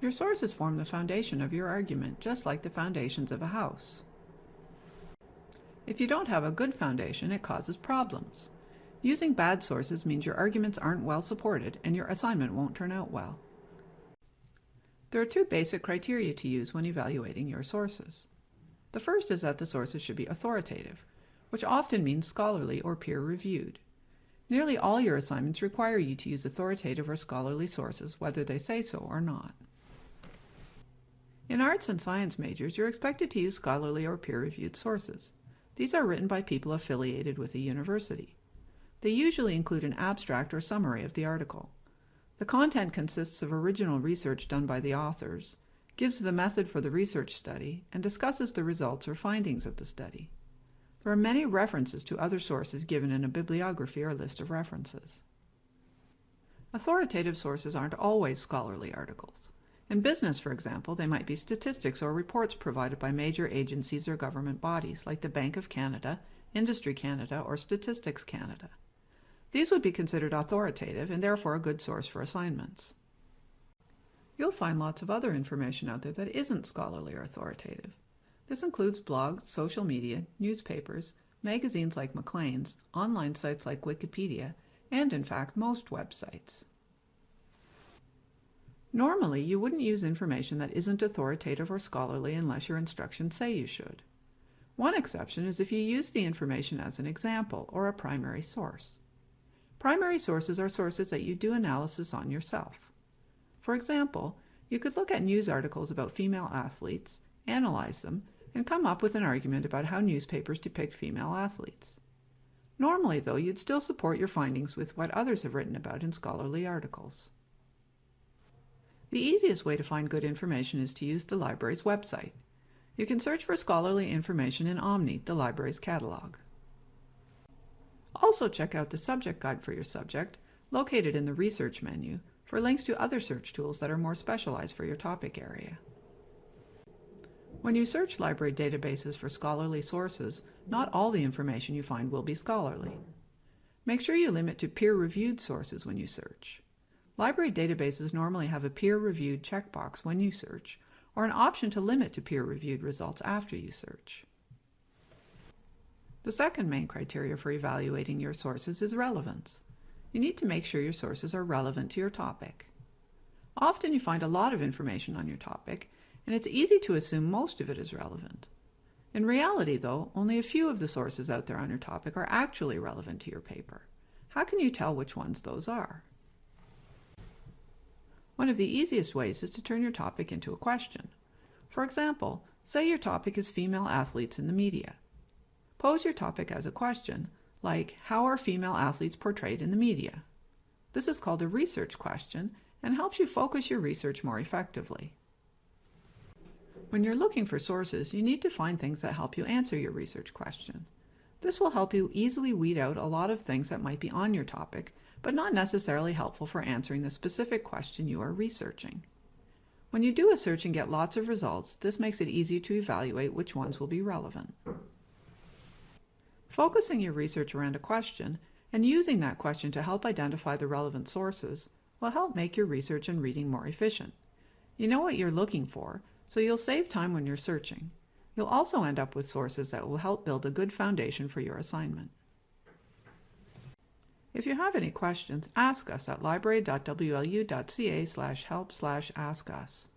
Your sources form the foundation of your argument, just like the foundations of a house. If you don't have a good foundation, it causes problems. Using bad sources means your arguments aren't well supported and your assignment won't turn out well. There are two basic criteria to use when evaluating your sources. The first is that the sources should be authoritative, which often means scholarly or peer-reviewed. Nearly all your assignments require you to use authoritative or scholarly sources, whether they say so or not. In arts and science majors, you're expected to use scholarly or peer-reviewed sources. These are written by people affiliated with a university. They usually include an abstract or summary of the article. The content consists of original research done by the authors, gives the method for the research study, and discusses the results or findings of the study. There are many references to other sources given in a bibliography or list of references. Authoritative sources aren't always scholarly articles. In business, for example, they might be statistics or reports provided by major agencies or government bodies like the Bank of Canada, Industry Canada, or Statistics Canada. These would be considered authoritative and therefore a good source for assignments. You'll find lots of other information out there that isn't scholarly or authoritative. This includes blogs, social media, newspapers, magazines like Maclean's, online sites like Wikipedia, and in fact most websites. Normally, you wouldn't use information that isn't authoritative or scholarly unless your instructions say you should. One exception is if you use the information as an example or a primary source. Primary sources are sources that you do analysis on yourself. For example, you could look at news articles about female athletes, analyze them, and come up with an argument about how newspapers depict female athletes. Normally, though, you'd still support your findings with what others have written about in scholarly articles. The easiest way to find good information is to use the library's website. You can search for scholarly information in Omni, the library's catalog. Also check out the subject guide for your subject, located in the Research menu, for links to other search tools that are more specialized for your topic area. When you search library databases for scholarly sources, not all the information you find will be scholarly. Make sure you limit to peer-reviewed sources when you search. Library databases normally have a peer-reviewed checkbox when you search, or an option to limit to peer-reviewed results after you search. The second main criteria for evaluating your sources is relevance. You need to make sure your sources are relevant to your topic. Often you find a lot of information on your topic, and it's easy to assume most of it is relevant. In reality, though, only a few of the sources out there on your topic are actually relevant to your paper. How can you tell which ones those are? One of the easiest ways is to turn your topic into a question. For example, say your topic is female athletes in the media. Pose your topic as a question, like how are female athletes portrayed in the media? This is called a research question and helps you focus your research more effectively. When you're looking for sources, you need to find things that help you answer your research question. This will help you easily weed out a lot of things that might be on your topic but not necessarily helpful for answering the specific question you are researching. When you do a search and get lots of results, this makes it easy to evaluate which ones will be relevant. Focusing your research around a question and using that question to help identify the relevant sources will help make your research and reading more efficient. You know what you're looking for, so you'll save time when you're searching. You'll also end up with sources that will help build a good foundation for your assignment. If you have any questions, ask us at library.wlu.ca slash help slash ask us.